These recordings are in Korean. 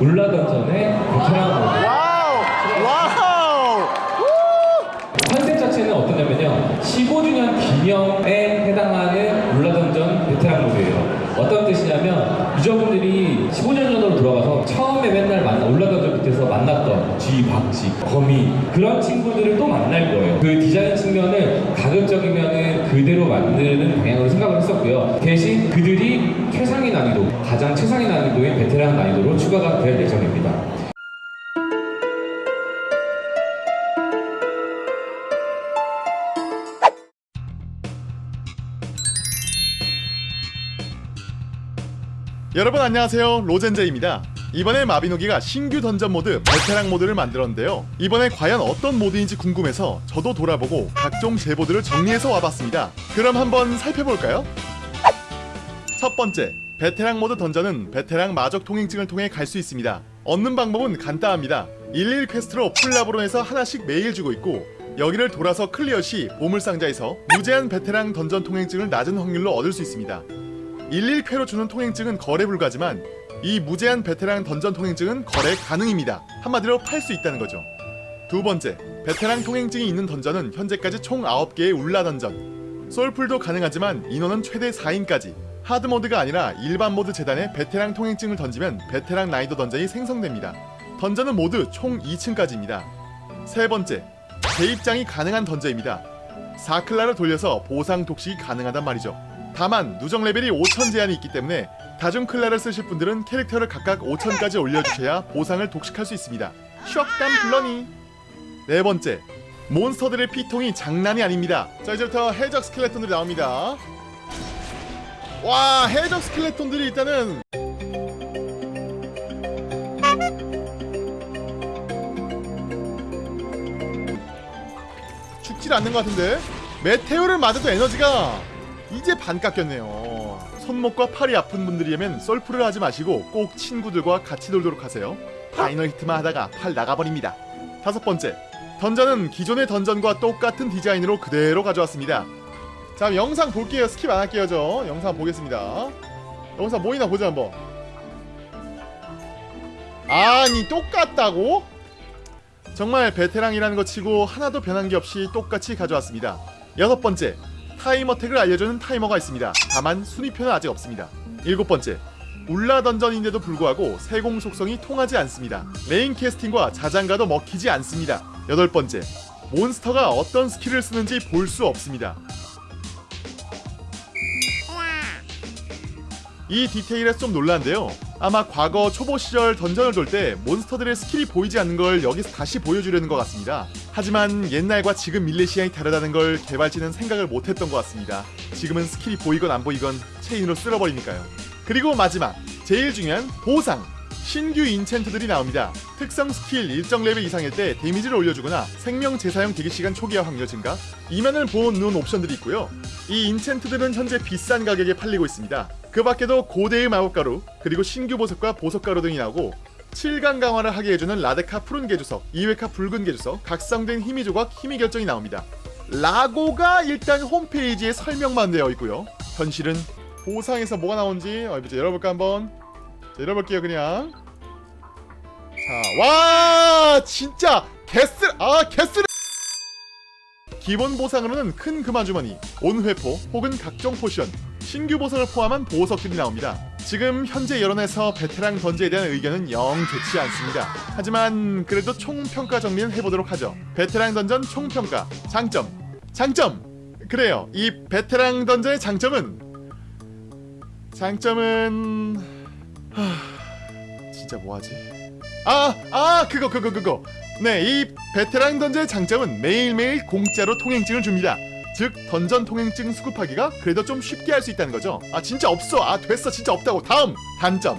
울라던전의 베테랑 모드. 와우! 와우! 컨셉 자체는 어떠냐면요. 15주년 기념에 해당하는 울라던전 베테랑 모드예요. 어떤 뜻이냐면 유저분들이 15년 전으로 돌아가서 처음에 맨날 만나 울라던전 밑에서 만났던 쥐, 박쥐, 거미 그런 친구들을 또 만날 거예요. 그 디자인 측면을 가급적이면은 그대로 만드는 방향으로 생각을 했었고요. 대신 그들이 최상위 난이도, 가장 최상위 난이도인 베테랑 난이도로 추가가 될 예정입니다. 여러분 안녕하세요 로젠제입니다 이번에 마비노기가 신규 던전 모드 베테랑 모드를 만들었는데요. 이번에 과연 어떤 모드인지 궁금해서 저도 돌아보고 각종 제보들을 정리해서 와봤습니다. 그럼 한번 살펴볼까요? 첫 번째 베테랑 모드 던전은 베테랑 마적 통행증을 통해 갈 수 있습니다. 얻는 방법은 간단합니다. 11 퀘스트로 블라고 평원에서 하나씩 매일 주고 있고 여기를 돌아서 클리어 시 보물상자에서 무제한 베테랑 던전 통행증을 낮은 확률로 얻을 수 있습니다. 일일퀘로 주는 통행증은 거래 불가지만 이 무제한 베테랑 던전 통행증은 거래 가능입니다. 한마디로 팔 수 있다는 거죠. 두 번째, 베테랑 통행증이 있는 던전은 현재까지 총 9개의 울라 던전. 솔플도 가능하지만 인원은 최대 4인까지. 하드 모드가 아니라 일반 모드 제단에 베테랑 통행증을 던지면 베테랑 난이도 던전이 생성됩니다. 던전은 모두 총 2층까지입니다. 세 번째, 재입장이 가능한 던전입니다. 4클라를 돌려서 보상 독식이 가능하단 말이죠. 다만 누적 레벨이 5000 제한이 있기 때문에 다중 클라를 쓰실 분들은 캐릭터를 각각 5000까지 올려주셔야 보상을 독식할 수 있습니다. 슈악담 블러니 네 번째 몬스터들의 피통이 장난이 아닙니다. 자 이제부터 해적 스켈레톤들이 나옵니다. 와 해적 스켈레톤들이 일단은 죽질 않는 것 같은데 메테오를 맞아도 에너지가 이제 반 깎였네요. 손목과 팔이 아픈 분들이라면 솔플을 하지 마시고 꼭 친구들과 같이 놀도록 하세요. 파이널 히트만 하다가 팔 나가버립니다. 다섯 번째, 던전은 기존의 던전과 똑같은 디자인으로 그대로 가져왔습니다. 자, 영상 볼게요. 스킵 안 할게요, 저. 영상 보겠습니다. 영상 뭐 있나 보자 한번. 아니, 똑같다고? 정말 베테랑이라는 것 치고 하나도 변한 게 없이 똑같이 가져왔습니다. 여섯 번째, 타임어택을 알려주는 타이머가 있습니다. 다만 순위표는 아직 없습니다. 일곱 번째, 울라 던전인데도 불구하고 세공 속성이 통하지 않습니다. 레인 캐스팅과 자장가도 먹히지 않습니다. 여덟 번째, 몬스터가 어떤 스킬을 쓰는지 볼 수 없습니다. 이 디테일에 좀 놀랐네요. 아마 과거 초보 시절 던전을 돌 때 몬스터들의 스킬이 보이지 않는 걸 여기서 다시 보여주려는 것 같습니다. 하지만 옛날과 지금 밀레시안이 다르다는 걸 개발진은 생각을 못했던 것 같습니다. 지금은 스킬이 보이건 안 보이건 체인으로 쓸어버리니까요. 그리고 마지막, 제일 중요한 보상! 신규 인챈트들이 나옵니다. 특성 스킬 일정 레벨 이상일 때 데미지를 올려주거나 생명 재사용 대기시간 초기화 확률 증가, 이면을 눈 옵션들이 있고요. 이 인챈트들은 현재 비싼 가격에 팔리고 있습니다. 그 밖에도 고대의 마법가루, 그리고 신규 보석과 보석 가루 등이 나오고 7강 강화를 하게 해주는 라데카 푸른 개주석, 2회카 붉은 개주석, 각성된 힘의 조각, 힘의 결정이 나옵니다. 라고가 일단 홈페이지에 설명만 되어 있고요. 현실은 보상에서 뭐가 나온지 어, 이제 열어볼까 한번 자, 열어볼게요 그냥 자, 와 진짜 개쓰 아 개쓰 기본 보상으로는 큰 금화주머니, 온회포 혹은 각종 포션, 신규 보상을 포함한 보석들이 나옵니다. 지금 현재 여론에서 베테랑 던지에 대한 의견은 영 좋지 않습니다. 하지만 그래도 총평가 정리는 해보도록 하죠. 베테랑 던전 총평가 장점 장점 그래요 이 베테랑 던전의 장점은 장점은 하... 진짜 뭐하지 아, 아, 그거, 그거, 그거. 네, 이 베테랑 던전의 장점은 매일매일 공짜로 통행증을 줍니다. 즉, 던전 통행증 수급하기가 그래도 좀 쉽게 할 수 있다는 거죠. 아, 진짜 없어. 아, 됐어. 진짜 없다고. 다음! 단점.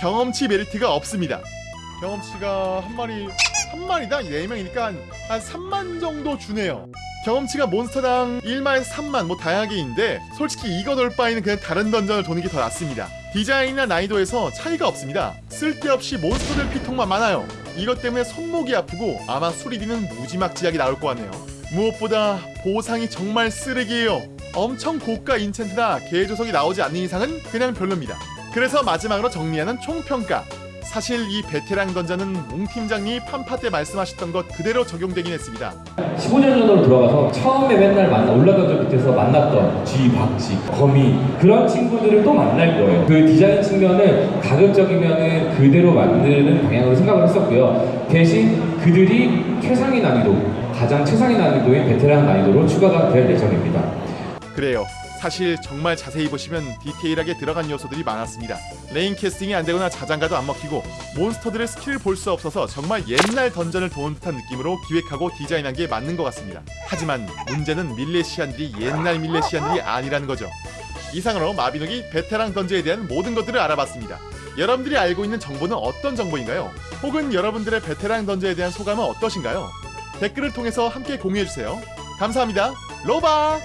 경험치 메리트가 없습니다. 경험치가 한 마리, 한 마리당 4명이니까 한, 한 3만 정도 주네요. 경험치가 몬스터당 1마에서 3만 뭐 다양하게 있는데 솔직히 이거 놀 바에는 그냥 다른 던전을 도는 게 더 낫습니다. 디자인이나 난이도에서 차이가 없습니다. 쓸데없이 몬스터들 피통만 많아요. 이것 때문에 손목이 아프고 아마 수리비는 무지막지하게 나올 것 같네요. 무엇보다 보상이 정말 쓰레기예요. 엄청 고가 인챈트나 개조석이 나오지 않는 이상은 그냥 별로입니다. 그래서 마지막으로 정리하는 총평가 사실 이 베테랑 던전은 몽 팀장님이 판파 때 말씀하셨던 것 그대로 적용되긴 했습니다. 15년 전으로 돌아가서 처음에 맨날 만나 올라던전 밑에서 만났던 쥐, 박쥐, 거미 그런 친구들을 또 만날 거예요. 그 디자인 측면을 가급적이면은 그대로 만드는 방향으로 생각을 했었고요. 대신 그들이 최상위 난이도, 가장 최상위 난이도인 베테랑 난이도로 추가가 될 예정입니다. 그래요. 사실 정말 자세히 보시면 디테일하게 들어간 요소들이 많았습니다. 레인 캐스팅이 안 되거나 자장가도 안 먹히고 몬스터들의 스킬을 볼 수 없어서 정말 옛날 던전을 도는 듯한 느낌으로 기획하고 디자인한 게 맞는 것 같습니다. 하지만 문제는 밀레시안들이 옛날 밀레시안들이 아니라는 거죠. 이상으로 마비노기 베테랑 던전에 대한 모든 것들을 알아봤습니다. 여러분들이 알고 있는 정보는 어떤 정보인가요? 혹은 여러분들의 베테랑 던전에 대한 소감은 어떠신가요? 댓글을 통해서 함께 공유해주세요. 감사합니다. 로바!